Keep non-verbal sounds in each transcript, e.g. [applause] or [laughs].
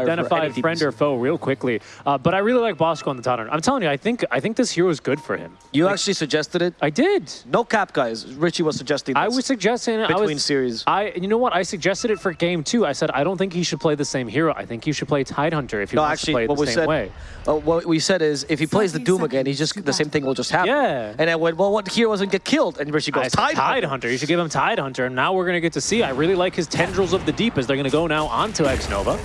identify any friend DPS. or foe real quickly. Uh, but I really like Bosku on the Tottenham. I'm telling you, I think I think this hero is good for him. You actually suggested it. I did. No cap, guys. Richie was suggesting. I was suggesting I Between was, series. I you know what? I suggested it for game two. I said I don't think he should play the same hero. I think he should play Tidehunter if he No, wants actually, to play it what the we same said. way. Uh, what we said is, if he plays the Doom again, he's just the same thing will just happen. Yeah. And I went, well, what hero doesn't get killed? And Richie goes, said Tide. Tide Hunter. You should give him Tide Hunter, and now we're gonna get to see. I really like his tendrils of the deep as they're gonna go now onto X Nova.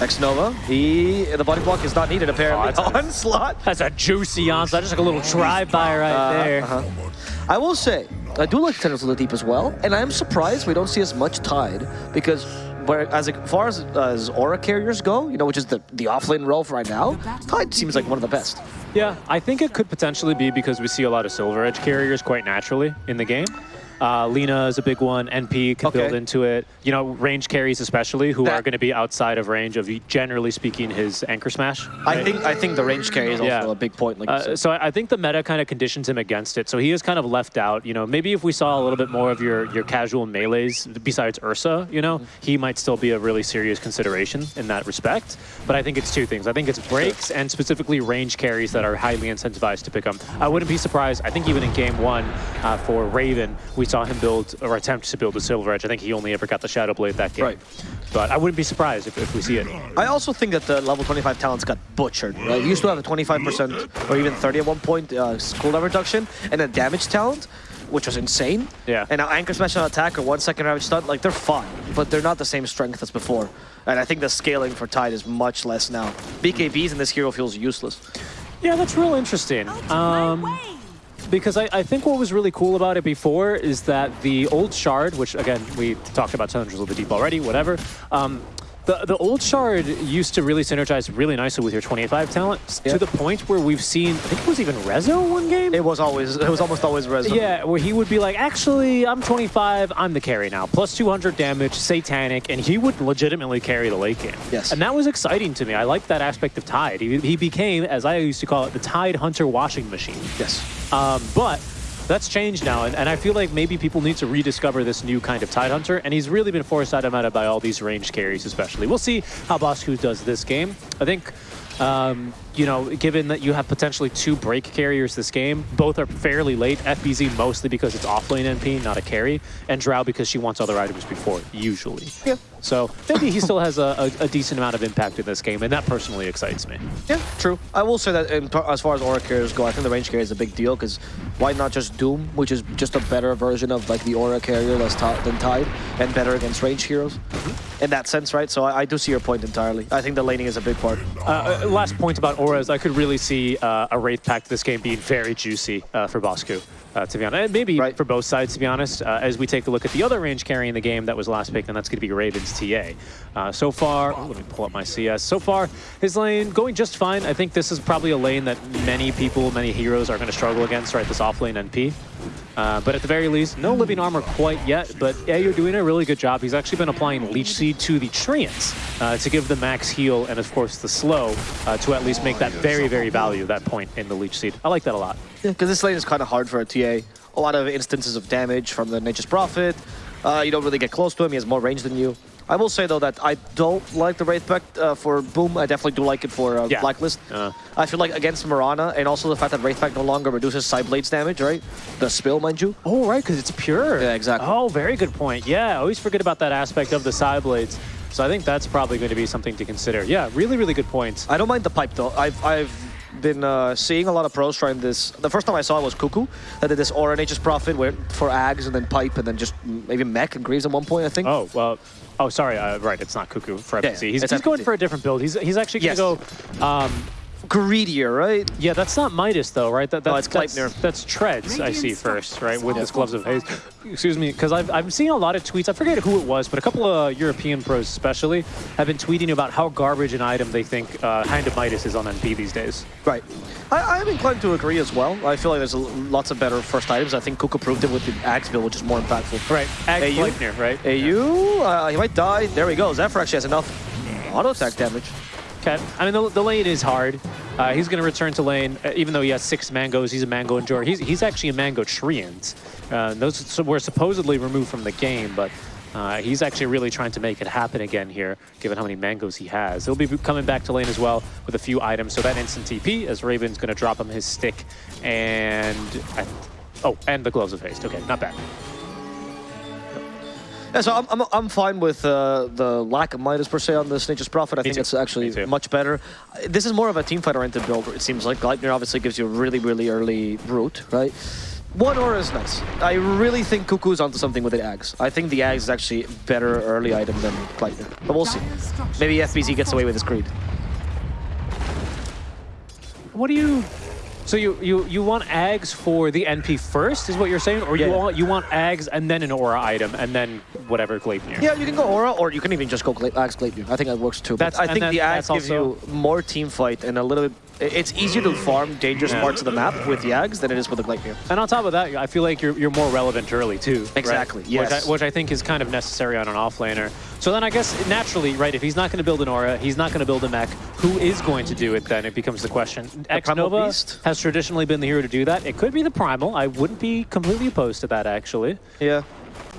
X Nova. He the body block is not needed apparently. Oh, that's Onslaught. That's a juicy onslaught, just like a little drive-by right there. Uh-huh. I will say, I do like Tendrils of the Deep as well, and I'm surprised we don't see as much Tide because. Where, as far as, as aura carriers go, you know, which is the, the offlane role for right now, Tide seems like one of the best. Yeah, I think it could potentially be because we see a lot of Silver Edge carriers quite naturally in the game. Uh, Lina is a big one. NP can Okay. build into it. You know, range carries especially, who That- are going to be outside of range of, generally speaking, his anchor smash. I think I think the range carry is also Yeah. a big point. Like Uh, so I I think the meta kind of conditions him against it. So he is kind of left out. You know, maybe if we saw a little bit more of your your casual melees besides Ursa, you know, he might still be a really serious consideration in that respect. But I think it's two things. I think it's breaks and specifically range carries that are highly incentivized to pick up. I wouldn't be surprised. I think even in game one uh, for Raven, we saw him build or attempt to build a Silver Edge. I think he only ever got the Shadow Blade that game. Right. But I wouldn't be surprised if, if we see it. I also think that the level 25 talents got butchered. Right? You used to have a 25% or even 30 at one point uh, cooldown reduction and a damage talent, which was insane. Yeah. And now Anchor Smash on attack or one second damage stun, like they're fine, but they're not the same strength as before. And I think the scaling for Tide is much less now. BKBs in this hero feels useless. Yeah, that's real interesting. Um, because I, I think what was really cool about it before is that the old shard, which again we talked about Tendrils of the Deep already, whatever. Um, the the old shard used to really synergize really nicely with your 25 talent Yeah. to the point where we've seen I think it was even Rezo one game. It was always, it was almost always Rezo. Yeah, where he would be like, actually, I'm 25, I'm the carry now. Plus 200 damage, satanic, and he would legitimately carry the late game. Yes. And that was exciting to me. I liked that aspect of Tide. He, he became, as I used to call it, the Tide Hunter washing machine. Yes. Um, but that's changed now, and, and I feel like maybe people need to rediscover this new kind of Tide Hunter, and he's really been forced out of meta by all these range carries especially. We'll see how Bosku does this game. I think, um, you know, given that you have potentially two break carriers this game, both are fairly late. FBZ mostly because it's offlane NP, not a carry, and Drow because she wants other items before, usually. Yeah. So maybe he still has a, a, a decent amount of impact in this game, and that personally excites me. Yeah, true. I will say that in, as far as aura carriers go, I think the range carrier is a big deal because why not just Doom, which is just a better version of like the aura carrier that's ti- than Tide and better against range heroes in that sense, right? So I, I do see your point entirely. I think the laning is a big part. Uh, uh, last point about auras, I could really see uh, a Wraith Pact this game being very juicy uh, for Bosku, uh, to be honest. Maybe Right. for both sides, to be honest. Uh, as we take a look at the other range carry in the game that was last picked, and that's going to be Raven's TA. Uh, so far, oh, let me pull up my CS. So far, his lane going just fine. I think this is probably a lane that many people, many heroes are going to struggle against, right? This off offlane NP. Uh, but at the very least, no living armor quite yet. But yeah, you're doing a really good job. He's actually been applying Leech Seed to the Treants uh, to give the max heal and, of course, the slow uh, to at least make that very, very value, that point in the Leech Seed. I like that a lot. Yeah, because this lane is kind of hard for a TA. A lot of instances of damage from the Nature's Prophet. Uh, you don't really get close to him. He has more range than you. I will say, though, that I don't like the Wraith Pact uh, for Boom. I definitely do like it for uh, Yeah. Blacklist. Uh. I feel like against Mirana, and also the fact that Wraith Pact no longer reduces Side Blades damage, right? The spill, mind you. Oh, right, because it's pure. Yeah, exactly. Oh, very good point. Yeah, I always forget about that aspect of the side blades. So I think that's probably going to be something to consider. Yeah, really, really good points. I don't mind the pipe, though. I've, I've been uh, seeing a lot of pros trying this. The first time I saw it was Kuku, that did this Aura Nature's Prophet where, for Ags and then pipe and then just maybe mech and Greaves at one point, I think. Oh, well, oh, sorry, uh, right, it's not Kuku for FBC. yeah, he's he's going for a different build. He's, he's actually going Yes. to go, um, Greedier, right? yeah, that's not Midas though, right? That, No, that's, it's that's, that's Treads, I see first, right, with Yeah. his Gloves of Haste. Excuse me, because I've, I've seen a lot of tweets, I forget who it was, but a couple of European pros especially have been tweeting about how garbage an item they think uh, Hand of Midas is on NP these days. Right. I, I'm inclined to agree as well. I feel like there's a, lots of better first items. I think Kuku proved it with the Axe build, which is more impactful. Right, Ag Hey, Gleipnir, right? AU, uh, he might die. There we go. Zephyr actually has enough auto attack damage. Okay. I mean, the, the lane is hard. Uh, he's going to return to lane, uh, even though he has six mangoes. He's a mango enjoyer. He's, he's actually a mango treant. Uh, those were supposedly removed from the game, but Uh, he's actually really trying to make it happen again here, given how many mangoes he has. He'll be coming back to lane as well with a few items. So that instant TP, as Raven's going to drop him his stick and... oh, and the Gloves of Haste. Okay, not bad. Yeah, so I'm, I'm, I'm fine with uh, the lack of Midas per se on the Nature's Prophet. I Me think too. it's actually much better. Uh, This is more of a team fight oriented build, it seems like. Gleipnir obviously gives you a really, really early root, right? One aura is nice. I really think Kuku's onto something with the Ags. I think the Ags is actually better early item than Gleipnir. But we'll see. Maybe FBZ gets away with his creed. What do you... So you, you, you want Ags for the NP first, is what you're saying? Or you, Yeah, yeah. want, you want Ags and then an Aura item, and then whatever Gleipnir? Yeah, you can go Aura, or you can even just go Gla Ags Gleipnir. I think that works too. That's- but I think the Ags gives you more team fight and a little bit... It's easier to farm dangerous Yeah. parts of the map with Yags than it is with the Gleipnir. And on top of that, I feel like you're, you're more relevant early too. right? Exactly, Which. I, which I think is kind of necessary on an offlaner. So then I guess naturally, right, if he's not going to build an aura, he's not going to build a mech, who is going to do it then? It becomes the question. X Primal Nova Beast? has traditionally been the hero to do that. It could be the Primal. I wouldn't be completely opposed to that actually. Yeah.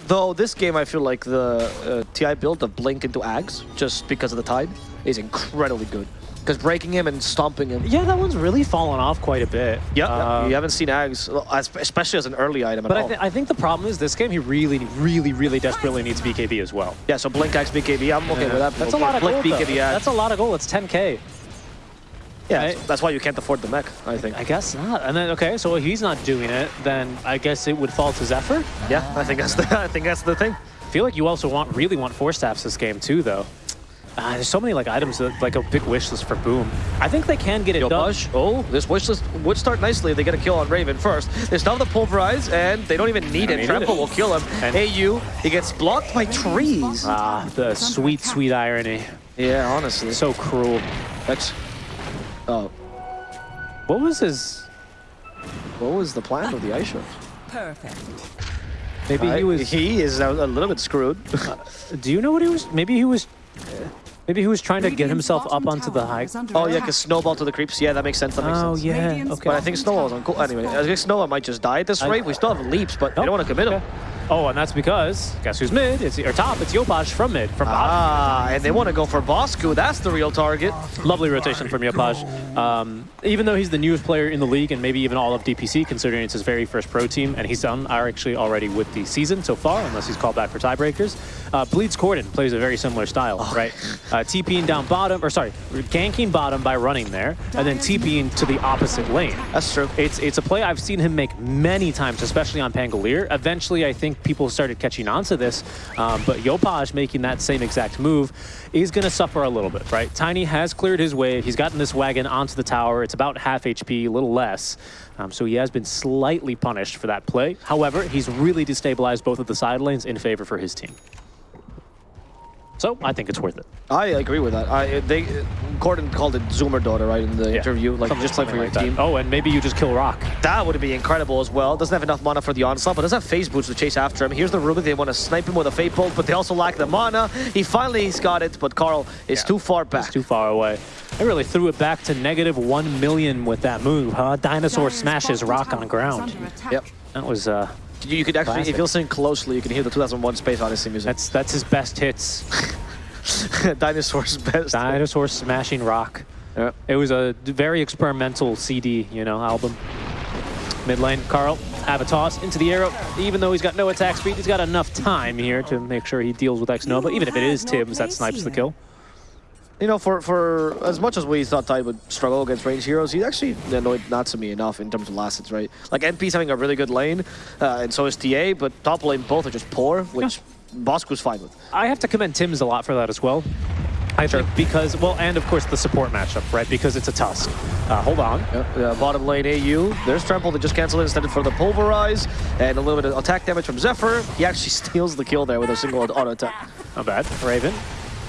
Though this game, I feel like the uh, TI build of Blink into Ags, just because of the Tide, is incredibly good. Because breaking him and stomping him. Yeah, that one's really fallen off quite a bit. Yeah, Uh, you haven't seen Ags, especially as an early item at But I, th I think the problem is this game, he really, really, really desperately needs BKB as well. yeah, so Blink Ags BKB, I'm okay with that. That's a lot of Blink gold. BKB Ags. That's a lot of gold. It's 10k. yeah, right? that's why you can't afford the mech, I think. I guess not. And then okay, so if he's not doing it, then I guess it would fall to Zephyr. Yeah, I think that's the [laughs] I think that's the thing. I feel like you also want really want four staffs this game too, though. Uh, there's so many like items that like a big wish list for Boom. I think they can get it Yo, done. Bush. Oh, this wish list would start nicely if they get a kill on Raven first. They still have the Pulverize, and they don't even need don't it. need Trample it. will kill him. And- AU, he gets blocked by trees. Ah, the sweet, sweet irony. yeah, honestly. So cruel. X. Oh, What was his? what was the plan of the ice show? Perfect. Maybe he was. He is a, a little bit screwed. [laughs] do you know what he was? Maybe he was. Maybe he was trying to get himself up onto the high. oh yeah, because Snowball to the creeps. Yeah, that makes sense. That makes Oh sense. yeah. Okay. But I think Snowball was on cool. Anyway, I think Snowball might just die at this rate. We still have leaps, but they Nope. don't want to commit him. Okay. Oh, and that's because guess who's mid? It's or top. It's Yopaj from mid from bottom. Ah, and they want to go for Bosku. That's the real target. Lovely rotation from Yopaj. Um, even though he's the newest player in the league and maybe even all of DPC, considering it's his very first pro team, and he's done are actually already with the season so far, unless he's called back for tiebreakers. Uh, Bleeds Corden plays a very similar style, right? [laughs] Uh, TPing down bottom, or sorry, ganking bottom by running there, and then TPing to the opposite lane. That's true. It's it's a play I've seen him make many times, especially on Pangolier. Eventually, I think people started catching on to this, um, but Yopaj making that same exact move is going to suffer a little bit, right? Tiny has cleared his way. He's gotten this wagon onto the tower. It's about half HP, a little less. Um, so he has been slightly punished for that play. However, he's really destabilized both of the side lanes in favor for his team. So I think it's worth it. I agree with that. I they Gordon called it Zoomer daughter right in the Yeah. interview, like Something- just play for your like that. team. Oh, and maybe you just kill Rock. That would be incredible as well. Doesn't have enough mana for the onslaught, but does have phase boots to chase after him. Here's the Ruby. They want to snipe him with a fate bolt, but they also lack the mana. He finally he's got it, but Karl is Yeah. too far back. It's too far away. I really threw it back to negative one million with that move, huh? Dinosaur smashes rock on ground. Yep. That was uh, You, you could actually, Classic. if you listen closely, you can hear the 2001 Space Odyssey music. that's that's his best hits. [laughs] Dinosaur's best. Dinosaur smashing rock. Yeah. It was a very experimental CD, you know, album. Mid lane, Karl, have a toss into the arrow. Even though he's got no attack speed, he's got enough time here to make sure he deals with X Nova. Even if it is Tims that snipes the kill. You know, for, for as much as we thought Tide would struggle against ranged heroes, he actually annoyed Natsumi enough in terms of last hits, right? Like, NP's having a really good lane, uh, and so is TA, but top lane both are just poor, which Bosku's fine with. I have to commend Tim's a lot for that as well. I think because, well, and of course the support matchup, right? Because it's a Tusk. Uh, hold on. Yep, uh, bottom lane AU, there's Trample that just canceled it instead for the Pulverize, and a little bit of attack damage from Zephyr. He actually [laughs] steals the kill there with a single auto attack. Not bad. Raven.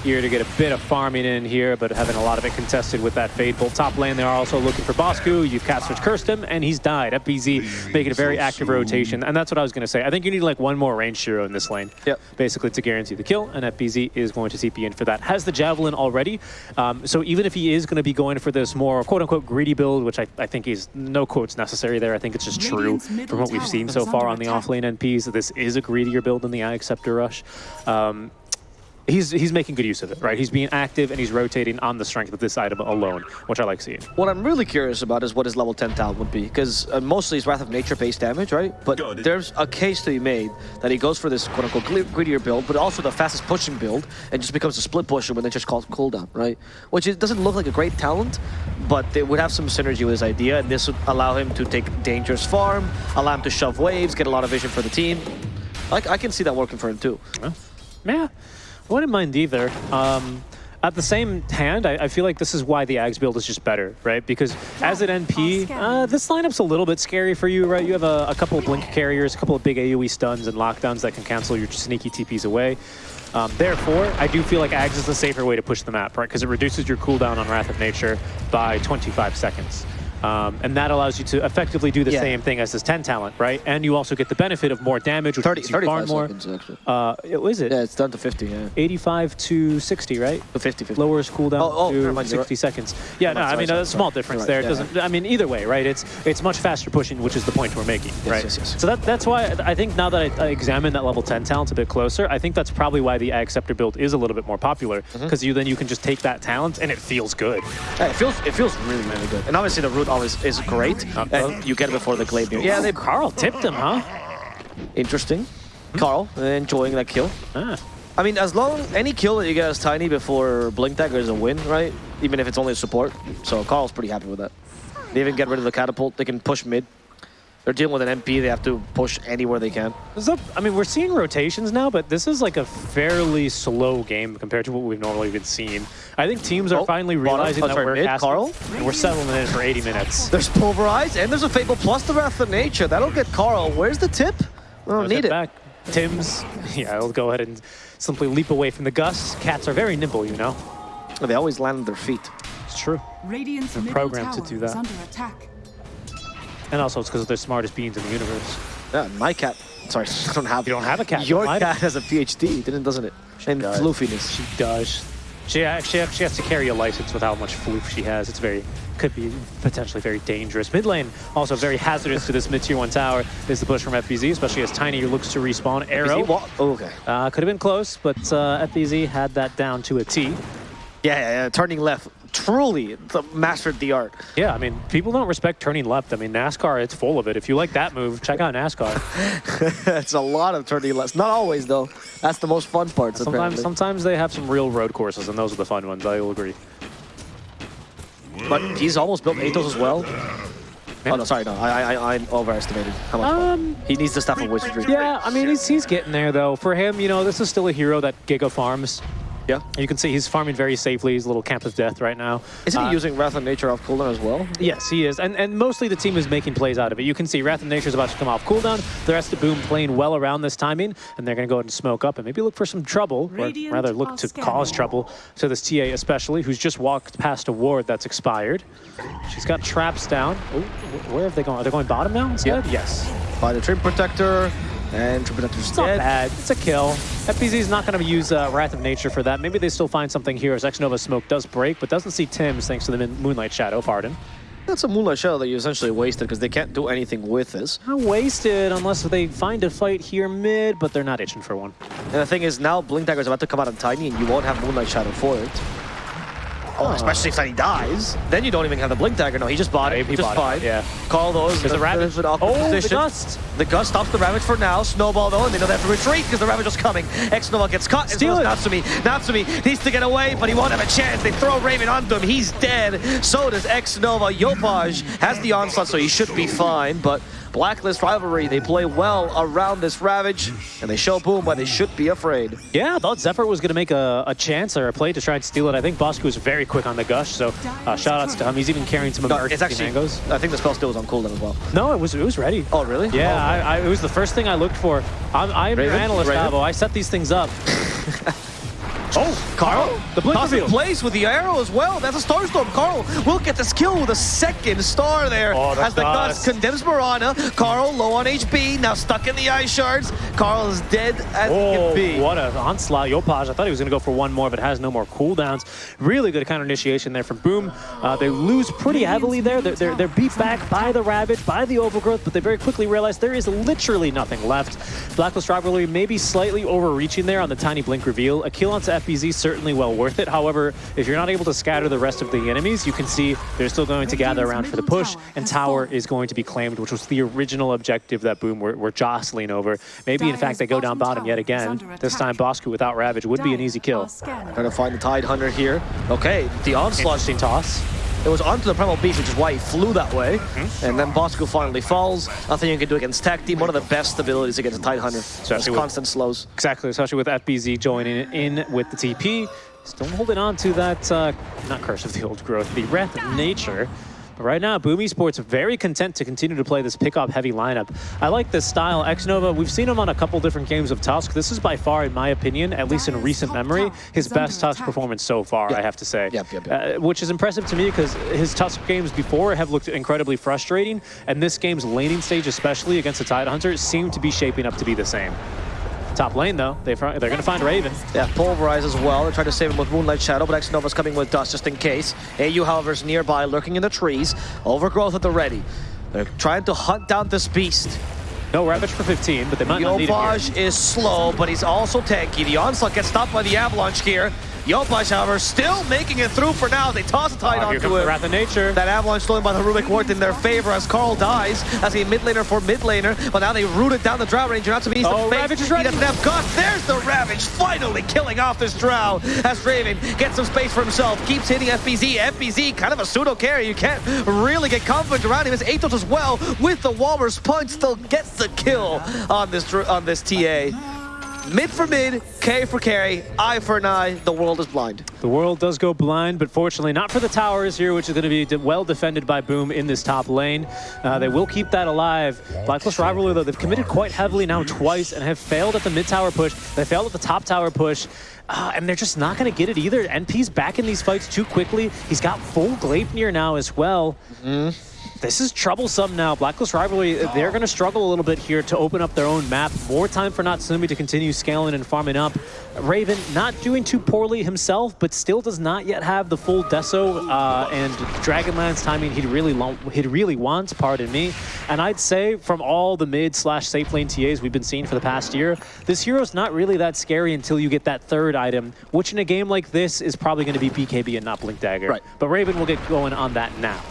Ear to get a bit of farming in here, but having a lot of it contested with that Fade Bolt. Top lane, they're also looking for Bosku. You've cast switch cursed him, and he's died. FBZ making a very active rotation, and that's what I was going to say. I think you need like one more range hero in this lane, Yep. basically to guarantee the kill, and FBZ is going to TP in for that. Has the Javelin already, um, so even if he is going to be going for this more quote-unquote greedy build, which I, I think is no quotes necessary there, I think it's just true from what we've seen so far on the attack. offlane NPs, that this is a greedier build than the Eye Acceptor Rush. Um, he's he's making good use of it, right? He's being active and he's rotating on the strength of this item alone, which I like seeing. What I'm really curious about is what his level 10 talent would be, because uh, mostly it's Wrath of Nature based damage, right? But Got it. there's a case to be made that he goes for this quote-unquote gre- greedier build, but also the fastest pushing build, and just becomes a split pusher when they just call cooldown, right? Which it doesn't look like a great talent, but it would have some synergy with his idea, and this would allow him to take dangerous farm, allow him to shove waves, get a lot of vision for the team. I, I can see that working for him too. Yeah, I wouldn't mind either. Um, at the same hand, I, I feel like this is why the Ags build is just better, right? Because as an NP, uh, this lineup's a little bit scary for you, right? You have a, a couple of Blink carriers, a couple of big AoE stuns and lockdowns that can cancel your sneaky TPs away. Um, therefore, I do feel like Ags is the safer way to push the map, right? Because it reduces your cooldown on Wrath of Nature by 25 seconds. Um, and that allows you to effectively do the Yeah. same thing as this 10 talent, right? And you also get the benefit of more damage, which 30, lets you farm 35 more. seconds. Uh, is it? Yeah, it's down to 50, yeah. 85 to 60, right? To 50, 50. Lowers cooldown Oh, oh, to never mind, you're 60 seconds. Yeah, no, I mean, a small difference there. right, It yeah, doesn't. I mean, either way, right? It's it's much faster pushing, which is the point we're making, right? yes, yes. So that that's why I think now that I, I examine that level 10 talent a bit closer, I think that's probably why the Ag Scepter build is a little bit more popular Mm-hmm. because you then you can just take that talent and it feels good. Yeah, it feels it feels really really good, and obviously the root always is great. and you get it before the glaive. Yeah, they Karl tipped him, huh? interesting. Karl uh, enjoying that kill. Ah. I mean, as long any kill that you get as tiny before Blink Dagger is a win, right? Even if it's only a support. So Karl's pretty happy with that. They even get rid of the catapult. They can push mid. They're dealing with an MP. They have to push anywhere they can. This is a- I mean, we're seeing rotations now, but this is like a fairly slow game compared to what we've normally been seeing. I think teams are Oh, finally realizing that sorry, we're mid, casting, Karl? and we're settling in for 80 minutes. There's Pulverize, and there's a Fable plus the Wrath of Nature. That'll get Karl. Where's the tip? We don't Let's need it. Back. Tim's, [laughs] yeah, I'll go ahead and simply leap away from the gusts. Cats are very nimble, you know. They always land on their feet. It's true. Radiant's They're programmed tower to do is that. And also it's because they're smartest beings in the universe. Yeah, my cat. Sorry, [laughs] I don't have. You don't have a cat. Your cat has a PhD, didn't doesn't it? And does. floofiness. She does. She actually she has to carry a license with how much floof she has. It's very, could be potentially very dangerous. Mid lane, also very hazardous to this mid tier one tower, is the push from FBZ, especially as Tiny looks to respawn. Arrow. wa- oh, okay. Uh, could have been close, but uh, FBZ had that down to a T. Yeah, yeah, yeah, turning left. Truly the- mastered the art. Yeah, I mean, people don't respect turning left. I mean, NASCAR, it's full of it. If you like that move, check out NASCAR. [laughs] it's a lot of turning left. Not always, though. That's the most fun parts, Sometimes, apparently. sometimes they have some real road courses, and those are the fun ones. I will agree. But he's almost built Atos as well. Oh, no, sorry, no. I, I, I overestimated how much fun. Um, He needs the stuff of Wizardry. yeah, I mean, he's, he's getting there, though. For him, you know, this is still a hero that Giga farms. Yeah. You can see he's farming very safely. He's a little camp of death right now. Isn't he Uh, using Wrath of Nature off cooldown as well? Yes, he is. And and mostly the team is making plays out of it. You can see Wrath of Nature is about to come off cooldown. The rest of Boom playing well around this timing, and they're going to go ahead and smoke up and maybe look for some trouble, or rather look to scanning. cause trouble to this TA especially, who's just walked past a ward that's expired. She's got traps down. Oh, wh- where have they gone? Are they going bottom now instead? Yep. Yes. By the Treant Protector, and Protector's It's not dead. bad. It's a kill. FBZ is not going to use uh, Wrath of Nature for that. Maybe they still find something here as X-Nova Smoke does break, but doesn't see Tim's thanks to the Moonlight Shadow, pardon. That's a Moonlight Shadow that you essentially wasted because they can't do anything with this. Not wasted unless they find a fight here mid, but they're not itching for one. And the thing is, now Blink Dagger is about to come out on Tiny, and you won't have Moonlight Shadow for it. Oh, especially if Tiny dies. Then you don't even have the Blink Dagger. No, he just bought Yeah, it. he just bought it, yeah. Call those. There's a Ravage. There's an awkward Oh, the position. Gust. The Gust stops the Ravage for now. Snowball though, and they know they have to retreat because the Ravage is coming. X-Nova gets caught. Steal as it. well as Natsumi. Natsumi needs to get away, but he won't have a chance. They throw Raven onto him. He's dead. So does X-Nova. Yopaj has the onslaught, so he should be fine. But Blacklist Rivalry, they play well around this Ravage, and they show Boom why they should be afraid. Yeah, I thought Zephyr was going to make a, a chance or a play to try and steal it. I think Bosku was very quick on the gush, so uh, shout outs to him. He's even carrying some No, emergency it's actually, mangoes. I think the spell still was on cooldown as well. No, it was it was ready. Oh, really? Yeah, Oh, I, I, it was the first thing I looked for. I'm, I'm your analyst, Raven? Avo. I set these things up. [laughs] oh, Karl, The blink toss in place with the arrow as well. That's a Starstorm. Karl will get this kill with a second star there. Oh, as the dust condemns Mirana. Karl low on HP, now stuck in the ice shards. Karl is dead as he Oh, can be. what an onslaught. Yopaj, I thought he was going to go for one more, but has no more cooldowns. Really good counter initiation there from Boom. Uh, they lose pretty heavily there. They're, they're, they're beat back by the Ravage, by the Overgrowth, but they very quickly realize there is literally nothing left. Blacklist Rivalry maybe slightly overreaching there on the tiny blink reveal. A kill onto FBZ certainly well worth it. However, if you're not able to scatter the rest of the enemies, you can see they're still going to gather around for the push, and tower is going to be claimed, which was the original objective that Boom were, were jostling over. Maybe, in fact, they go down bottom yet again. This time, Bosku without Ravage would be an easy kill. Trying to find the Tide Hunter here. Okay, the onslaught. Interesting toss. It was onto the Primal Beast, which is why he flew that way. Mm-hmm. And then Bosku finally falls. Nothing you can do against Tech Team. One of the best abilities against a Tide Hunter. Just Especially with- constant slows. Exactly, especially with FBZ joining in with the TP. Still holding on to that, uh, not Curse of the Old Growth, the Wrath of Nature. But right now, Boom Esports very content to continue to play this pick-up heavy lineup. I like this style. Xnova, we've seen him on a couple different games of Tusk. This is by far, in my opinion, at least in recent memory, his best Tusk performance so far, I have to say. Yep, yep, yep. Uh, which is impressive to me because his Tusk games before have looked incredibly frustrating, and this game's laning stage, especially against the Tide Hunter, seemed to be shaping up to be the same. Top lane, though, they they're going to find Raven. Yeah, Pulverize as well. They're trying to save him with Moonlight Shadow, but Xnova's coming with Dust just in case. AU, however, is nearby, lurking in the trees. Overgrowth at the ready. They're trying to hunt down this beast. No Ravage for 15, but they might not need it here. Is slow, but he's also tanky. The onslaught gets stopped by the avalanche here. Yopaj, however, still making it through for now. They toss a tide Oh, onto him. Wrath of Nature. That avalanche stolen by the Rubik worked in their favor as Carl dies as a mid laner for mid laner, but now they rooted down the Drow Ranger, not to be Oh. Ravage is He ready. doesn't have guts. There's the Ravage, finally killing off this Drow as Raven gets some space for himself, keeps hitting FBZ. FBZ, kind of a pseudo carry. You can't really get confident around him. As Atos as well with the Walrus punch still gets the kill on this on this TA. Mid for mid, K for carry, eye for an eye. The world is blind. The world does go blind, but fortunately not for the towers here, which is going to be well defended by Boom in this top lane. Uh, they will keep that alive. Blacklist Rivalry, though, they've committed quite heavily now twice and have failed at the mid tower push. They failed at the top tower push. Uh, and they're just not going to get it either. NP's back in these fights too quickly. He's got full Gleipnir now as well. This is troublesome now. Blacklist Rivalry, they're going to struggle a little bit here to open up their own map. More time for Natsumi to continue scaling and farming up. Raven not doing too poorly himself, but still does not yet have the full Deso uh, and Dragonlance timing he'd really, he'd really wants, pardon me. And I'd say from all the mid slash safe lane TAs we've been seeing for the past year, this hero's not really that scary until you get that third item, which in a game like this is probably going to be BKB and not Blink Dagger. Right. But Raven will get going on that now.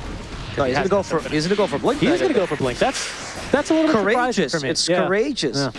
No, he's gonna go for he's gonna go for Blink. He's going to go for Blink. That's that's a little bit courageous. surprising for me. It's Yeah. courageous. Yeah.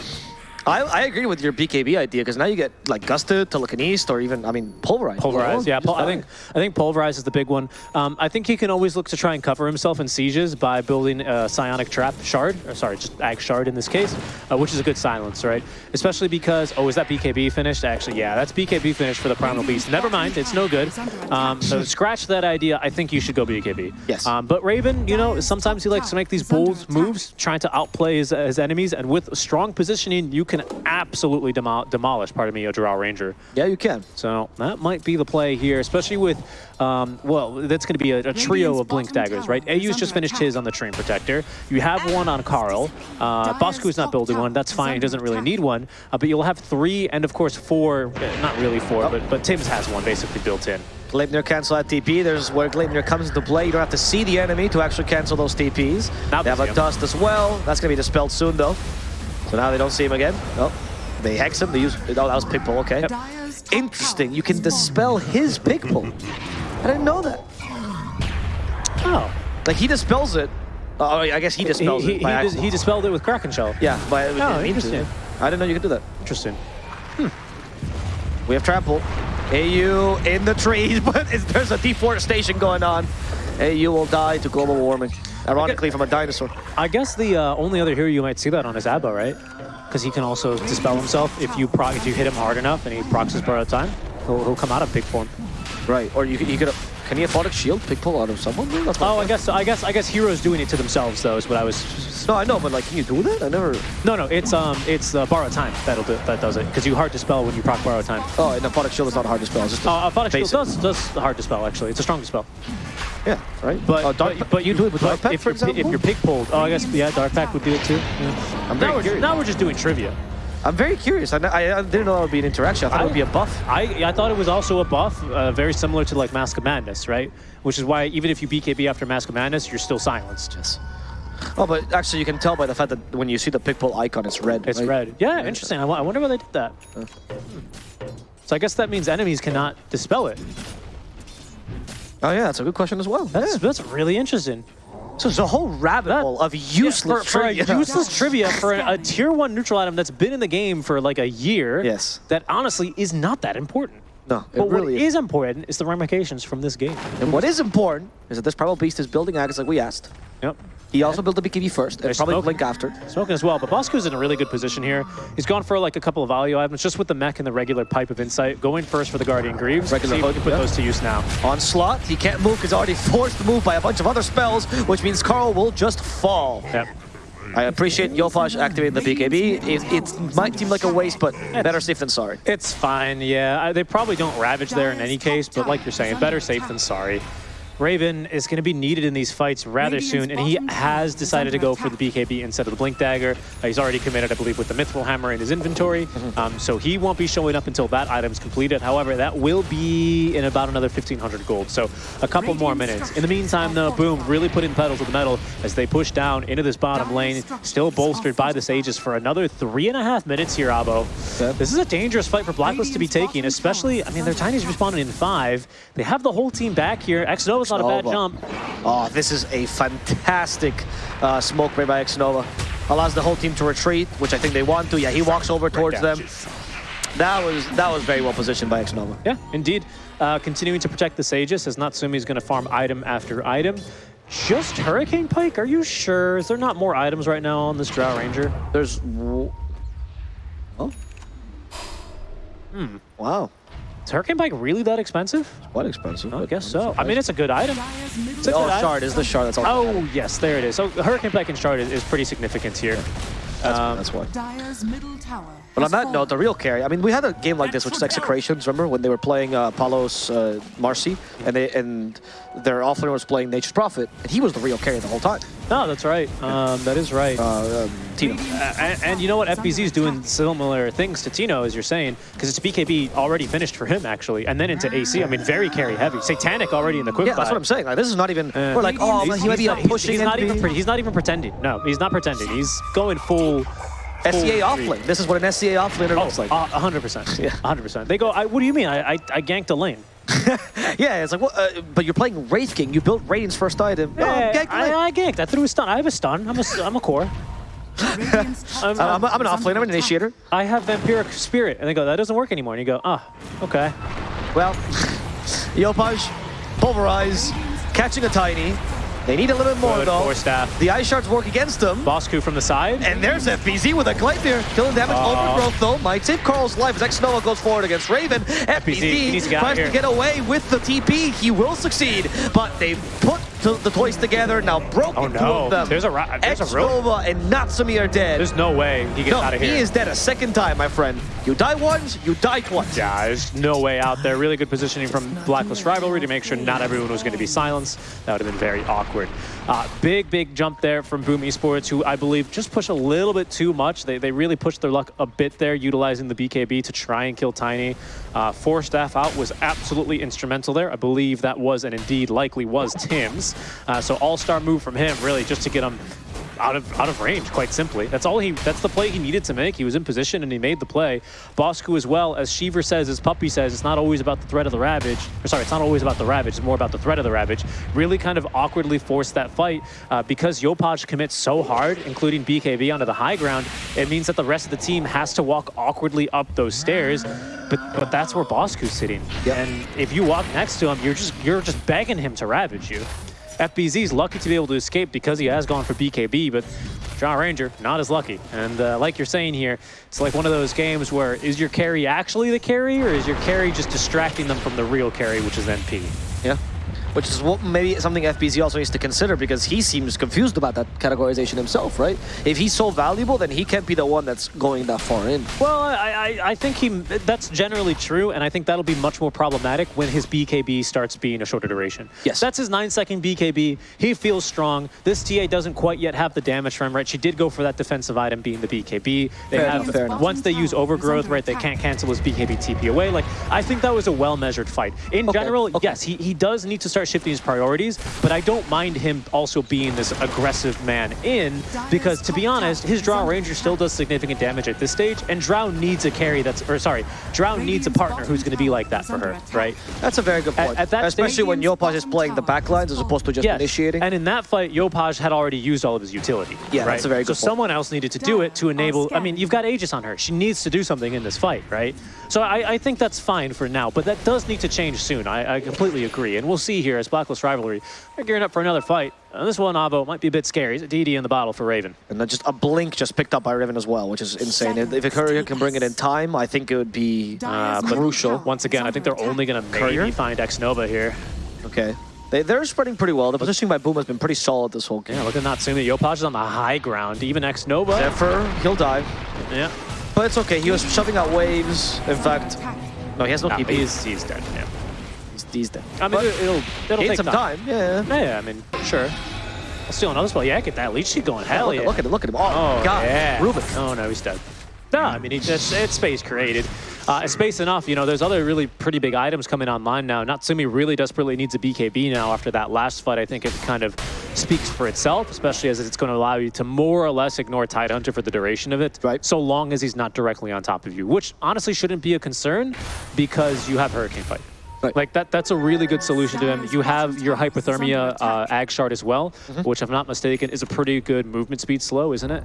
I, I agree with your BKB idea because now you get like gusted, telekinesis, or even I mean pulverized. Pulverize, yeah. Pul- I think I think pulverize is the big one. Um, I think he can always look to try and cover himself in sieges by building a psionic trap shard, or sorry, just ag shard in this case, uh, which is a good silence, right? Especially because oh, is that BKB finished? Actually, yeah, that's BKB finished for the primal beast. Never mind, it's no good. Um, so scratch that idea. I think you should go BKB. Yes. Um, but Raven, you know, sometimes he likes to make these bold moves, trying to outplay his, his enemies, and with strong positioning, you can absolutely demo- demolish. Pardon me, a Drow Ranger. Yeah, you can. So that might be the play here, especially with, um, well, that's going to be a, a trio of Blink Daggers, right? AU's just finished his on the Treant Protector. You have one on Karl. Uh, Bosku's not building one. That's fine. He doesn't really need one. Uh, but you'll have three and, of course, four. uh, Not really four, but, but Tim's has one basically built in. Gleipnir cancel that TP. There's where Gleipnir comes into play. You don't have to see the enemy to actually cancel those TPs. Now they have a dust as well. That's gonna be dispelled soon though. So now they don't see him again. Oh, they hex him. They use. Oh, that was pig pull. Okay. Interesting. You can dispel his pig pull. I didn't know that. Oh. Like he dispels it. Oh, oh I guess he He, dispels he, it by he, dis- he dispelled it with Kraken Shell. Yeah, but Oh, it to. interesting. I didn't know you could do that. Interesting. Hmm. We have trample. AU in the trees, [laughs] but there's a deforestation going on. AU will die to global warming. Ironically, from a dinosaur. I guess the uh, only other hero you might see that on is Abba, right? Because he can also dispel himself if you proc if you hit him hard enough and he procs his borrowed time. He'll, he'll come out of big form. Right. Or you, could- you could Can he afford a shield pick pull out of someone? Oh, I guess I guess I guess heroes doing it to themselves though is what I was. No, I know, but like, can you do that? I never. No, no, it's um it's uh, borrow time that'll do that does it because you hard to spell when you proc borrow time. Oh, and Aphotic Shield is not hard to spell. It's just a Uh, Shield does does hard to spell actually. It's a strong to spell. Yeah, right. But Uh, Dark but, but you do it with but Dark Pact, if for you're pi- example. if you're pig pulled. Oh, I guess yeah, Dark Pact would do it too. Yeah. I'm Now we're, curious. now we're just doing trivia. I'm very curious. I, I, I didn't know that would be an interaction. I thought it would be a buff. I I thought it was also a buff, uh, very similar to like Mask of Madness, right? Which is why even if you BKB after Mask of Madness, you're still silenced. Yes. Oh, but actually, you can tell by the fact that when you see the pick pull icon, it's red. It's right? red. Yeah, interesting. I, I wonder why they did that. So I guess that means enemies cannot dispel it. Oh yeah, that's a good question as well. That's Yeah. that's really interesting. So it's a whole rabbit That- hole of Yeah, useless for, for a trivia. [laughs] useless trivia for a, a [laughs] tier one neutral item that's been in the game for like a year. Yes. That honestly is not that important. No, it But really what is important is the ramifications from this game. And what is important is that this Primal Beast is building Axe like we asked. Yep. He also built the BKB first, uh, and There's probably smoke. Blink after. Smoking as well, but Bosku's in a really good position here. He's gone for like a couple of value items, just with the mech and the regular Pipe of Insight. Going first for the Guardian Greaves. Regular See hook, can put yeah. those to use now. Onslaught, he can't move because already forced to move by a bunch of other spells, which means Karl will just fall. Yep. I appreciate Yopaj activating the BKB. It, it might seem like a waste, but better safe than sorry. It's fine, yeah. I- They probably don't Ravage there in any case, but like you're saying, better safe than sorry. Raven is going to be needed in these fights rather soon, and he has decided to go for the BKB instead of the Blink Dagger. Uh, he's already committed, I believe, with the Mithril Hammer in his inventory, um, so he won't be showing up until that item's completed. However, that will be in about another 1,500 gold, so a couple more minutes. In the meantime, though, Boom really putting in pedal to the metal as they push down into this bottom lane, still bolstered by the Sages for another three and a half minutes here, Abo. This is a dangerous fight for Blacklist to be taking, especially, I mean, their Tiny's responding in five. They have the whole team back here. X-Nova's not a bad jump. Oh, this is a fantastic uh, smoke made by Xnova. Allows the whole team to retreat, which I think they want to. Yeah, he walks over towards them. That was that was very well positioned by Xnova. Yeah, indeed. Uh, continuing to protect the Sages as Natsumi's going to farm item after item. Just Hurricane Pike? Are you sure? Is there not more items right now on this Drow Ranger? There's... Oh? Hmm. Wow. Is Hurricane Pike really that expensive? Quite expensive. I guess I'm so. I mean, it's a good item. It's a Oh, good item. shard is the shard. That's all. Oh, yes, there it is. So Hurricane Pike and Shard is, is pretty significant here. that's, um, that's why. Dire's middle tower. But on has that note, the real carry. I mean, we had a game like this, which is Execrations. Remember when they were playing uh, Palos uh, Marcy, and they and their offlaner was playing Nature's Prophet, and he was the real carry the whole time. No, that's right. Um, that is right. Uh, um, Tino. Uh, and, and you know what? FBZ is doing similar things to Tino, as you're saying, because it's BKB already finished for him, actually, and then into AC. I mean, very carry heavy. Satanic already in the quick Yeah, that's what I'm saying. Like, this is not even. Uh, we're like, oh, he's- he might be not- he's- pushing. He's, not even. He's not even pretending. No, he's not pretending. He's going full. SCA offlane. This is what an SCA offlaner Oh, looks like. uh, [laughs] 100%. Yeah. 100%. They go, I, what do you mean? I, I, I ganked a lane. [laughs] yeah, it's like, what, uh, but you're playing Wraith King. You built Radiant's first item. Oh, Yeah, gank the I, lane. I ganked. I threw a stun. I have a stun. I'm a, s- I'm a core. Radiant's top [laughs] I'm- I'm, I'm an is offlaner. I'm an initiator. I have Vampiric Spirit. And they go, that doesn't work anymore. And you go, ah, okay. Well, [laughs] Yopaj, Pulverize, catching a tiny. They need a little bit more Good though. for staff. The Ice Shards work against them. Bosku from the side. And there's FBZ with a Gleipnir. Killing damage, Uh, overgrowth though. Might save Karl's life as X-Nova goes forward against Raven. FBZ, to tries to get away with the TP. He will succeed, but they put to the toys together, now broken Oh, two no. of them. There's a there's a. X-Nova and Natsumi are dead. There's no way he gets no, out of here. he is dead a second time, my friend. You die once, you die twice. Yeah, there's no way out there. Really good positioning from Blacklist Rivalry to make sure not everyone was going to be silenced. That would have been very awkward. Uh, big, big jump there from Boom Esports, who I believe just push a little bit too much. They, they really pushed their luck a bit there, utilizing the BKB to try and kill Tiny. Uh, four staff out was absolutely instrumental there. I believe that was, and indeed likely was, Tim's. Uh, so all-star move from him, really, just to get him out of out of range, quite simply. That's all he. That's the play he needed to make. He was in position and he made the play. Bosku as well, as Sheever says, as Puppy says, it's not always about the threat of the Ravage. Or sorry, it's not always about the Ravage. It's more about the threat of the Ravage. Really kind of awkwardly forced that fight uh, because Yopaj commits so hard, including BKB onto the high ground. It means that the rest of the team has to walk awkwardly up those stairs. But but that's where Bosku's sitting. Yep. And if you walk next to him, you're just you're just begging him to ravage you. FBZ's lucky to be able to escape because he has gone for BKB, but Drow Ranger, not as lucky. And uh, like you're saying here, it's like one of those games where is your carry actually the carry, or is your carry just distracting them from the real carry, which is NP? Yeah. Which is what maybe something FBZ also needs to consider because he seems confused about that categorization himself, right? If he's so valuable, then he can't be the one that's going that far in. Well, I, I, I think he that's generally true, and I think that'll be much more problematic when his BKB starts being a shorter duration. Yes. That's his 9-second BKB. He feels strong. This TA doesn't quite yet have the damage from, right? She did go for that defensive item being the BKB. They Fair have, enough, fair enough. Once they use overgrowth, right, they can't cancel his BKB TP away. Like, I think that was a well-measured fight. In Okay, general, okay. yes, he, he does need to start shifting his priorities, but I don't mind him also being this aggressive man in, because to be honest, his Drow Ranger still does significant damage at this stage, and Drow needs a carry that's, or sorry, Drow needs a partner who's going to be like that for her, right? That's a very good point. at that Especially stage- when Yopaj is playing the backlines as opposed to just Yes. initiating. And in that fight, Yopaj had already used all of his utility. Yeah, right? that's a very So good point. someone else needed to do it to enable. I mean, you've got Aegis on her. She needs to do something in this fight, right? So I, I think that's fine for now, but that does need to change soon. I, I completely agree. And we'll see here as Blacklist Rivalry, they're gearing up for another fight. Uh, this one, Avo, might be a bit scary. He's a DD in the bottle for Raven. And then just a blink just picked up by Raven as well, which is insane. If, if Courier can bring it in time, I think it would be Uh, crucial. once again, I think they're only going to maybe find X Nova here. Okay. They, they're spreading pretty well. The positioning by Boom has been pretty solid this whole game. Yeah, look at Natsumi. Yopaj is on the high ground. Even X Nova. Zephyr, he'll die. Yeah. But it's okay. He was shoving out waves. In fact, no, he has no No, TP. he's, he's dead. Yeah. He's, he's dead. I mean, But it'll, it'll take some time. time. Yeah. Yeah, yeah, I mean, sure. I'll steal another spell. Yeah, get that leech seed going. Hell look, yeah. At, look at him. Look at him. Oh, Oh, God. yeah. Rubik. Oh, no, he's dead. No, I mean, it's, it's, it's space created. Uh, it's space enough. You know, there's other really pretty big items coming online now. Natsumi really desperately needs a BKB now after that last fight. I think it kind of speaks for itself, especially as it's going to allow you to more or less ignore Tidehunter for the duration of it. Right. So long as he's not directly on top of you, which honestly shouldn't be a concern because you have Hurricane Pike. Right. Like that, that's a really good solution to him. You have your hypothermia uh, ag shard as well, Mm-hmm. which, if I'm not mistaken, is a pretty good movement speed slow, isn't it?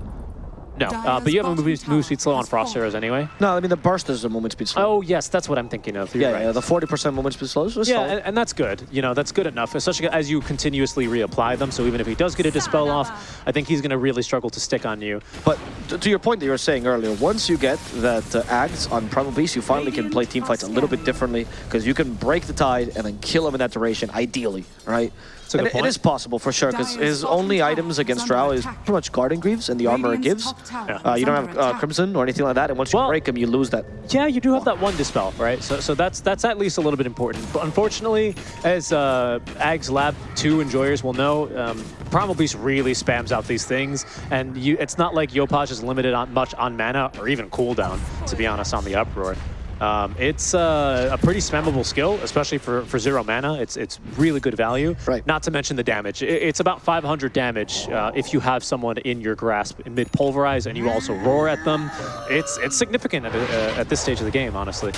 No, uh, but you have a move, move speed slow on frost arrows anyway. No, I mean, the burst is a movement speed slow. Oh yes, that's what I'm thinking of. You're yeah, right. yeah, the 40% movement speed slow is is Yeah, and, and that's good. You know, that's good enough, especially as you continuously reapply them. So even if he does get a dispel off, I think he's going to really struggle to stick on you. But to, to your point that you were saying earlier, once you get that uh, Ags on Primal Beast, you finally can play team fights a little bit differently because you can break the tide and then kill him in that duration, ideally, right? A good it- it point. is possible for sure because his only items against Drow is pretty much Guardian Greaves and the armor it gives. Uh, you don't have uh, Crimson or anything like that, and once you Well- break him, you lose that. Yeah, you do have that one dispel, right? So, so that's that's at least a little bit important. But unfortunately, as uh, Ags Lab 2 enjoyers will know, um, Primal Beast really spams out these things, and you, it's not like Yopaj is limited on much on mana or even cooldown, to be honest, on the Uproar. Um, it's uh, a pretty spammable skill, especially for, for zero mana. It's it's really good value. Right. Not to mention the damage. I- It's about 500 damage uh, if you have someone in your grasp mid pulverize and you also roar at them. It's it's significant at, uh, at this stage of the game, honestly.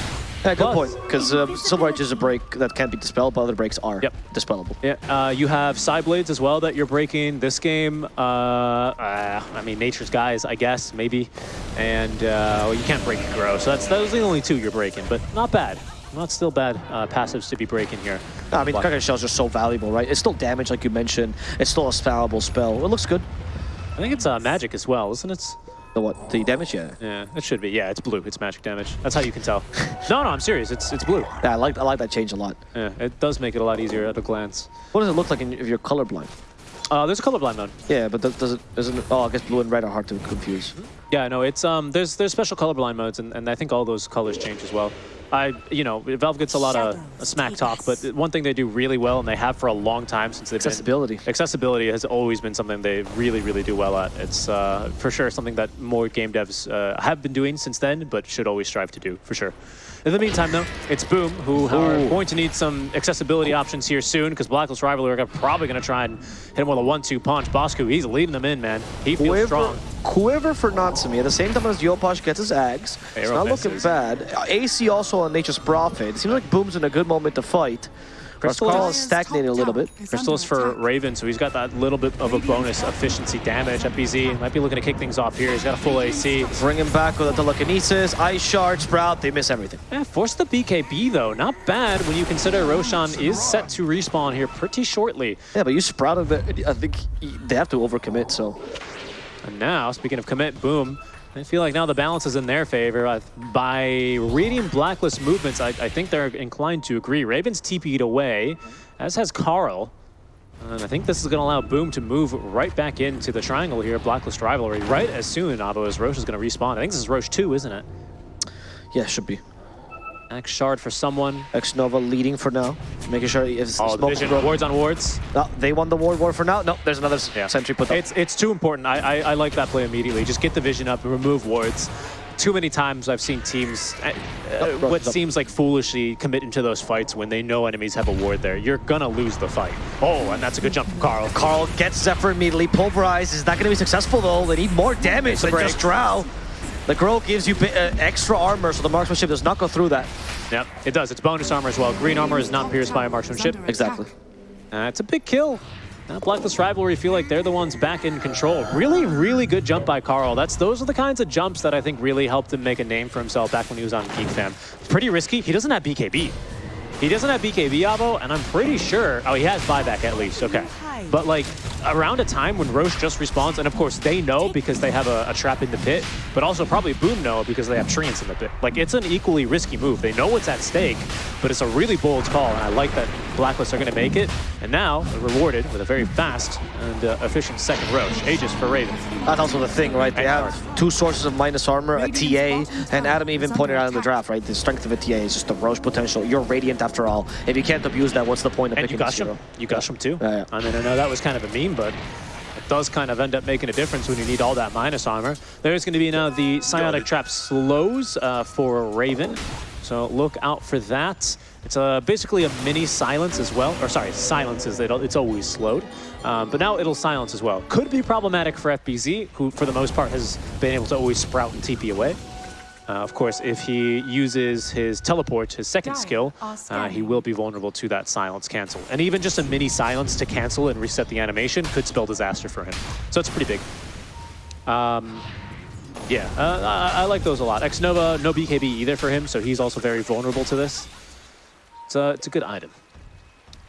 Yeah, good Plus- point. Because um, Silver Edge is a break that can't be dispelled, but other breaks are Yep. dispellable. Yeah, uh, you have side blades as well that you're breaking this game. Uh, uh, I mean, nature's guys, I guess, maybe. And uh, well, you can't break grow, so that's those are the only two you're breaking, but not bad. Not still bad uh, passives to be breaking here. No, I mean, Kraken Shells are so valuable, right? It's still damage, like you mentioned. It's still a spellable spell. It looks good. I think it's uh, magic as well, isn't it? The what? The damage? Yeah. Yeah, it should be. Yeah, it's blue. It's magic damage. That's how you can tell. [laughs] no, no, I'm serious. It's it's blue. Yeah, I like I like that change a lot. Yeah, it does make it a lot easier at a glance. What does it look like in, if you're colorblind? Uh, there's a colorblind mode. Yeah, but does, does it doesn't it, oh I guess blue and red are hard to confuse. Yeah, no, it's um, there's there's special colorblind modes, and, and I think all those colors change as well. I, you know, Valve gets a lot of smack talk, but one thing they do really well, and they have for a long time since they've Accessibility. been accessibility has always been something they really, really do well at. It's uh, for sure something that more game devs uh, have been doing since then, but should always strive to do for sure. In the meantime, though, it's Boom who are going to need some accessibility options here soon because Blacklist Rivalry are probably going to try and hit him with a one-two punch. Bosku, he's leading them in, man. He feels Quiver, strong. quiver for Natsumi. At the same time as Yopaj gets his Ags, it's Arrow not looking bad. AC also on Nature's Prophet. It seems like Boom's in a good moment to fight. Crystal Rascal is- is stagnated a little bit. Crystal's for Raven, so he's got that little bit of a bonus efficiency damage. FBZ might be looking to kick things off here. He's got a full AC. Bring him back with a telekinesis, Ice Shard, Sprout. They miss everything. Yeah, force the BKB though. Not bad when you consider Roshan is set to respawn here pretty shortly. Yeah, but you sprouted. The, I think they have to overcommit. So And now, speaking of commit, boom. I feel like now the balance is in their favor. Uh, By reading Blacklist movements, I, I think they're inclined to agree. Ravens TP'd away, as has Karl. And I think this is going to allow Boom to move right back into the triangle here, Blacklist Rivalry, right as soon, Avo, as Rosh is going to respawn. I think this is Rosh 2, isn't it? Yeah, should be. X Shard for someone. X Nova leading for now, making sure if Oh, smoke vision, wards on wards. No, they won the ward war for now. No, there's another Yeah. sentry put up. It's it's too important. I, I I like that play immediately. Just get the vision up and remove wards. Too many times I've seen teams uh, bro, what seems like foolishly commit into those fights when they know enemies have a ward there. You're gonna lose the fight. Oh, and that's a good jump from Karl. Karl gets Zephyr immediately, pulverized. Is that going to be successful though? They need more damage than break. just Drow. The girl gives you uh, extra armor, so the marksmanship does not go through that. Yep, it does. It's bonus armor as well. Green armor is not pierced by a marksmanship. Exactly. Uh, it's a big kill. Now Blacklist Rivalry feel like they're the ones back in control. Really, really good jump by Karl. That's Those are the kinds of jumps that I think really helped him make a name for himself back when he was on Geek Fam. It's pretty risky. He doesn't have BKB. He doesn't have BKB, Avo, and I'm pretty sure... Oh, he has buyback at least, okay. But like, around a time when Rosh just respawns, and of course they know because they have a, a trap in the pit, but also probably Boom know because they have treants in the pit. Like, it's an equally risky move. They know what's at stake, but it's a really bold call, and I like that Blacklist are going to make it. And now, rewarded with a very fast and uh, efficient second Rosh. Aegis for Raven. That's also the thing, right? They have two sources of minus armor, a TA, and Adam even pointed out in the draft, right? The strength of a TA is just the Rosh potential. You're Radiant after all. If you can't abuse that, what's the point of And you picking a gush him. You gush him too. Yeah, yeah. I mean, I know that was kind of a meme, but it does kind of end up making a difference when you need all that minus armor. There's going to be now the Psionic Trap slows uh, for Raven. So look out for that. It's uh, basically a mini silence as well. Or sorry, silences. It's always slowed. Um, but now it'll silence as well. Could be problematic for FBZ, who for the most part has been able to always sprout and TP away. Uh, of course, if he uses his teleport, his second Dire skill, uh, he will be vulnerable to that silence cancel. And even just a mini silence to cancel and reset the animation could spell disaster for him. So it's pretty big. Um, yeah, uh, I, I like those a lot. X-Nova, no BKB either for him, so he's also very vulnerable to this. It's a, it's a good item.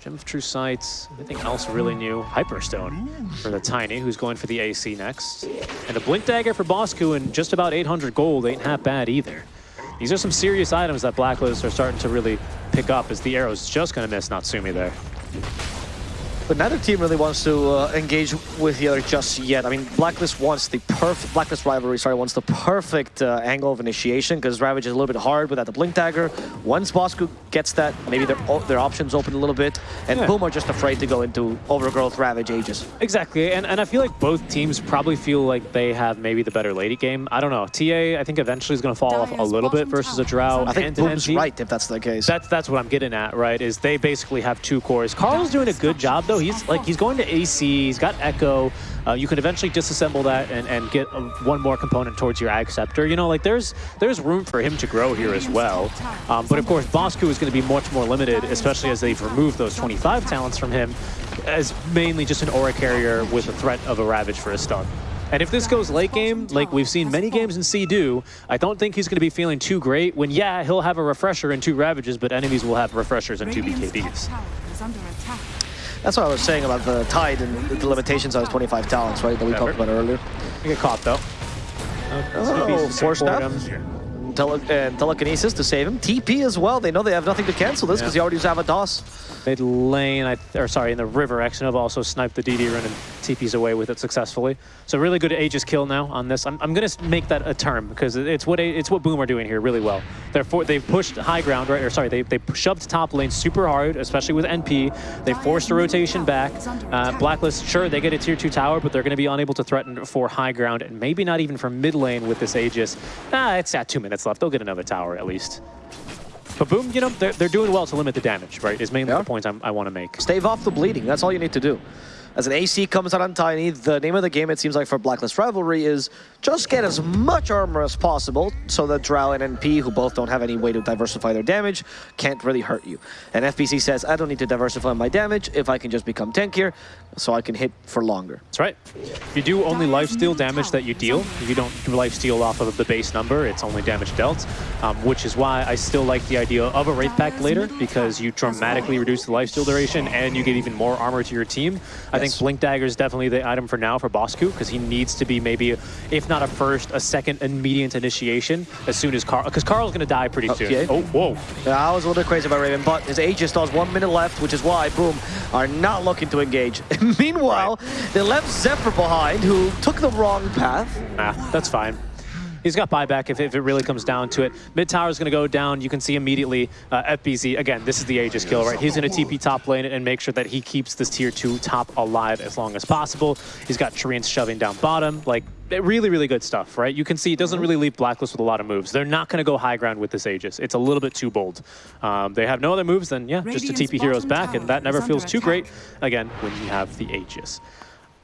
Gem of True Sight, anything else really new? Hyperstone for the Tiny, who's going for the AC next. And a Blink Dagger for Bosku and just about 800 gold ain't half bad either. These are some serious items that Blacklist are starting to really pick up as the arrow's just going to miss Natsumi there. But neither team really wants to uh, engage with the other just yet. I mean, Blacklist wants the perfect, Blacklist Rivalry, sorry, wants the perfect uh, angle of initiation because Ravage is a little bit hard without the Blink Dagger. Once Bosku gets that, maybe their, their options open a little bit. And Yeah. Boom are just afraid to go into Overgrowth Ravage Aegis. Exactly, and, and I feel like both teams probably feel like they have maybe the better lady game. I don't know. TA, I think eventually is going to fall off a little bit versus a tower Drow I think and an Boom's NP. right if that's the case. That's that's what I'm getting at, right? Is they basically have two cores. Karl's doing a good job though. He's like he's going to AC. He's got Echo. Uh, you can eventually disassemble that and, and get uh, one more component towards your Ag Scepter. You know, like there's there's room for him to grow here as well. Um, but of course, Bosku is going to be much more limited, especially as they've removed those 25 talents from him, as mainly just an Aura Carrier with the threat of a Ravage for a stun. And if this goes late game, like we've seen many games in C do, I don't think he's going to be feeling too great when, yeah, he'll have a refresher and two Ravages, but enemies will have refreshers and two BKBs. Tower is under attack. That's what I was saying about the Tide and the limitations on his 25 talents, right? That we Never. talked about earlier. You get caught, though. Oh, force staff. Tele and telekinesis to save him. TP as well. They know they have nothing to cancel this Yeah. because he already used Avados. Mid lane, I, or sorry, in the river, Xnova also sniped the DD run and TP's away with it successfully. So really good Aegis kill now on this. I'm, I'm going to make that a term because it's what it's what Boom are doing here really well. They're for, they've pushed high ground, right? Or sorry, they, they shoved top lane super hard, especially with NP. They forced a rotation back. Uh, Blacklist, sure, they get a tier 2 tower, but they're going to be unable to threaten for high ground and maybe not even for mid lane with this Aegis. Ah, it's at two minutes left. They'll get another tower at least. But Boom, you know, they're, they're doing well to limit the damage, right? Is mainly Yeah. the point I'm, I want to make. Stave off the bleeding. That's all you need to do. As an AC comes out on Tiny, the name of the game, it seems like for Blacklist Rivalry, is just get as much armor as possible so that Drow and NP, who both don't have any way to diversify their damage, can't really hurt you. And FBZ says, I don't need to diversify my damage if I can just become tankier so I can hit for longer. That's right. If you do only lifesteal damage that you deal, if you don't lifesteal off of the base number, it's only damage dealt, um, which is why I still like the idea of a Wraith Pact later, because you dramatically reduce the lifesteal duration and you get even more armor to your team. I think think Blink Dagger is definitely the item for now for Bosku because he needs to be maybe, if not a first, a second immediate initiation as soon as Karl, because Karl's going to die pretty soon. yeah. Oh, whoa. Yeah, I was a little bit crazy about Raven, but his Aegis still has one minute left, which is why Boom are not looking to engage. [laughs] Meanwhile, they left Zephyr behind, who took the wrong path. Nah, that's fine. He's got buyback if, if it really comes down to it. Mid tower is going to go down. You can see immediately uh, FBZ. Again, this is the Aegis kill, right? He's going to TP top lane and make sure that he keeps this tier 2 top alive as long as possible. He's got Treants shoving down bottom. Like, really, really good stuff, right? You can see it doesn't really leave Blacklist with a lot of moves. They're not going to go high ground with this Aegis. It's a little bit too bold. Um, they have no other moves than, yeah, just to Radiant's TP heroes back, and that never feels under too great, again, when you have the Aegis.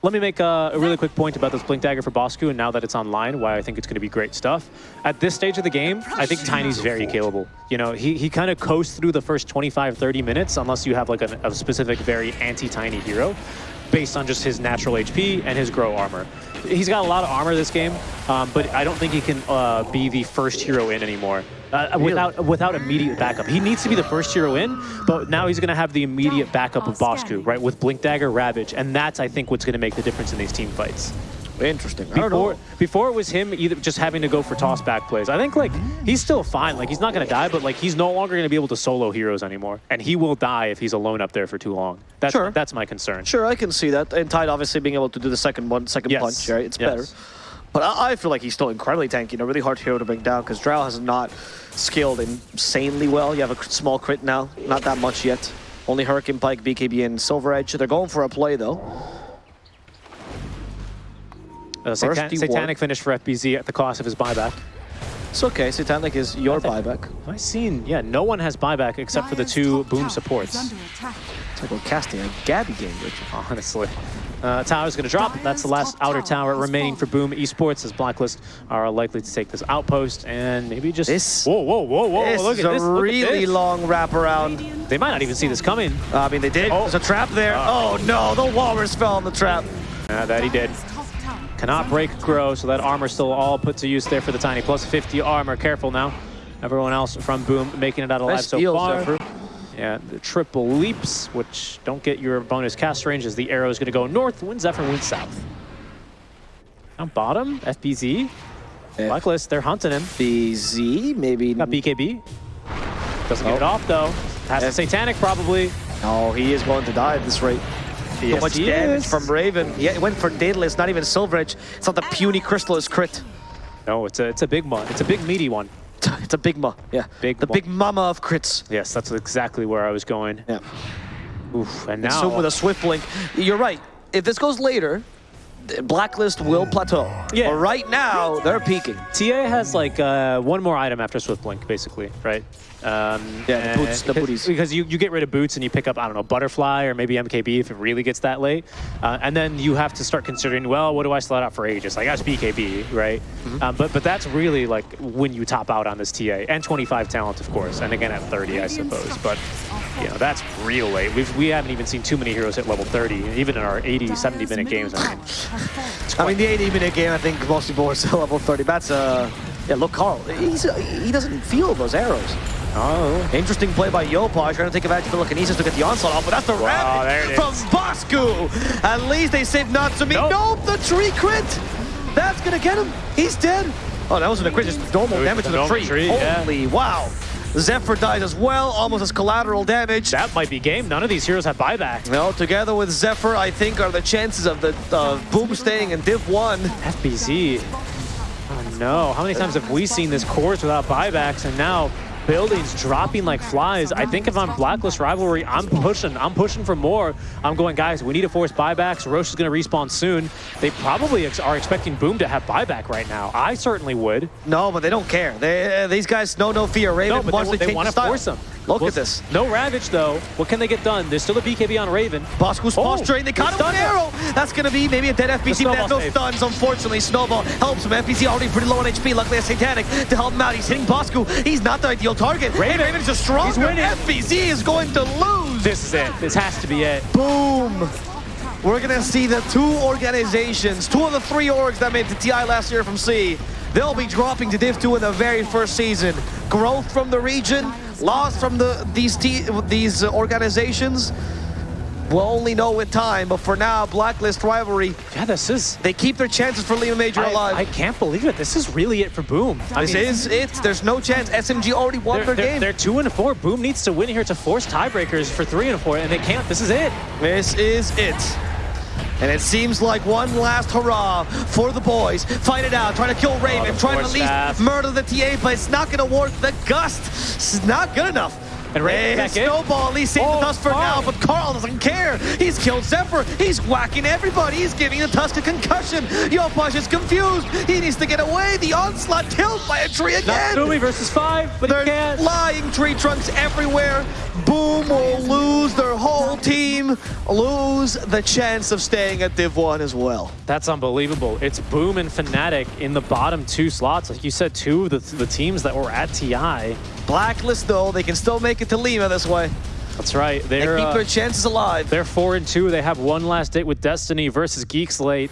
Let me make uh, a really quick point about this Blink Dagger for Bosku, and now that it's online, why I think it's going to be great stuff. At this stage of the game, I think Tiny's very killable. You know, he, he kind of coasts through the first 25, 30 minutes, unless you have like a, a specific very anti-Tiny hero, based on just his natural HP and his grow armor. He's got a lot of armor this game, um, but I don't think he can uh, be the first hero in anymore. Uh, without without immediate backup. He needs to be the first hero in, but now he's going to have the immediate backup of Bosku, right, with Blink Dagger, Ravage, and that's, I think, what's going to make the difference in these team fights. Interesting. I don't Before, know. before it was him either just having to go for toss back plays. I think like he's still fine. Like he's not going to die, but like he's no longer going to be able to solo heroes anymore, and he will die if he's alone up there for too long. That's Sure. that's my concern. Sure, I can see that. And Tide obviously being able to do the second one, second Yes. punch, right? It's Yes. better. But I, I feel like he's still incredibly tanky a really hard hero to bring down because Drow has not scaled insanely well. You have a small crit now, not that much yet. Only Hurricane Pike, BKB, and Silver Edge. They're going for a play though. Uh, Satan- Thirsty Satanic War. finish for FBZ at the cost of his buyback. It's okay. Satanic is your think- buyback. Have I seen? Yeah, no one has buyback except for the two boom supports. is. It's like we're casting a Gabby game, Richard. honestly. Uh, tower's going to drop. That's the last outer tower tower remaining for Boom Esports as Blacklist are likely to take this outpost and maybe just... This- whoa, whoa, whoa, whoa, this look is at a this. look at really long wraparound. They might not even see this coming. I mean, they did. Oh. There's a trap there. oh no, the Walrus fell in the trap. Uh, that he did. Dire's top tower is Cannot break grow, so that armor's still all put to use there for the Tiny. Plus 50 armor. Careful now. Everyone else from Boom making it out alive Nice so far. Zephyr. Yeah, the triple leaps, which don't get your bonus cast range as the arrow is going to go north, when Zephyr wins south. Down bottom, FBZ. Blacklist, they're hunting him. BZ, maybe. Got BKB. Doesn't get Oh. it off though. Has F- Satanic probably. No, he is going to die at this rate. So much damage is. from Raven. Yeah, it went for Daedalus, not even Silver Edge. It's not the puny Crystal Crystalys crit. No, it's a it's a big one. It's a big meaty one. [laughs] It's a big ma. Yeah. Big the big mama of crits. Yes, that's exactly where I was going. Yeah. Oof, and And now soon with a swift blink. You're right. If this goes later, Blacklist will plateau. Yeah. But right now, they're peaking. TA has like uh, one more item after Swift Blink, basically, right? Um, Yeah, the boots- the because- booties. Because you, you get rid of boots and you pick up, I don't know, Butterfly or maybe MKB if it really gets that late. Uh, and then you have to start considering, well, what do I slot out for Aegis? I guess BKB, right? Mm-hmm. Um, but but that's really like when you top out on this TA. And 25 talent, of course. And again at 30, I suppose. But, you know, that's real late. We've, we haven't even seen too many heroes hit level 30, even in our 80, 70 minute games. I mean, I mean, the 80 minute game, I think most people are still [laughs] level 30. That's, uh, yeah, look, Karl, he's, uh, he doesn't feel those arrows. Oh, Interesting play by Yopaj, trying to take advantage of the Telekinesis to get the onslaught off, but that's the Wow, there it from. Bosku. At least they saved Natsumi. Nope. Nope, the tree crit. That's gonna get him. He's dead. Oh, that wasn't a crit, just normal damage to the tree. tree, yeah. Holy wow. Zephyr dies as well, almost as collateral damage. that might be game. None of these heroes have buyback. No, together with Zephyr, I think are the chances of the Boom staying in Div 1. FBZ. Oh no, how many times have we seen this course without buybacks and now buildings dropping like flies? I think if I'm Blacklist Rivalry, I'm pushing. I'm pushing for more. I'm going, guys, we need to force buybacks. Rosh is going to respawn soon. They probably ex are expecting Boom to have buyback right now. I certainly would. No, but they don't care. They, uh, these guys know no fear. Raven No, but wants they, to they want to force them. Look Well, at this. No Ravage, though. What can they get done? There's still a BKB on Raven. Bosku's Oh, posturing. They caught him with arrow. That's going to be maybe a dead FBZ, but no stuns, unfortunately. Snowball helps him. FBZ already pretty low on HP. Luckily, a Satanic to help him out. He's hitting Bosku. He's not the ideal target. Raven. Hey, Raven's just stronger. He's winning. FBZ is going to lose. This is it. This has to be it. Boom. We're going to see the two organizations, two of the three orgs that made the TI last year from C. They'll be dropping to Div 2 in the very first season. Growth from the region, loss from the these these organizations. We'll only know in time, but for now, Blacklist rivalry, Yeah, this is. they keep their chances for Lima Major I, alive. I can't believe it. This is really it for Boom. I this mean, is it. There's no chance. SMG already won They're, their they're, game. they're two and four. Boom needs to win here to force tiebreakers for three and four, and they can't. This is it. This is it. And it seems like one last hurrah for the boys. Fight it out, trying to kill oh, Raven, Oh, trying to at least murder the TA, but it's not going to work. The gust is not good enough. And Raven Hey. Snowball at least saved Oh, the dust for now, but Karl doesn't care. He's killed Zephyr. He's whacking everybody. He's giving the Tusk a concussion. Yopaj is confused. He needs to get away. The onslaught killed by a tree again. Not Natsumi versus five, but he There's can't. flying tree trunks everywhere. Boom will lose their whole team, lose the chance of staying at Div 1 as well. That's unbelievable. It's Boom and Fnatic in the bottom two slots. Like you said, two of the, the teams that were at TI. Blacklist though, they can still make it to Lima this way. That's right. They They're, keep uh, their chances alive. they're four and two. They have one last date with Destiny versus Geek Slate.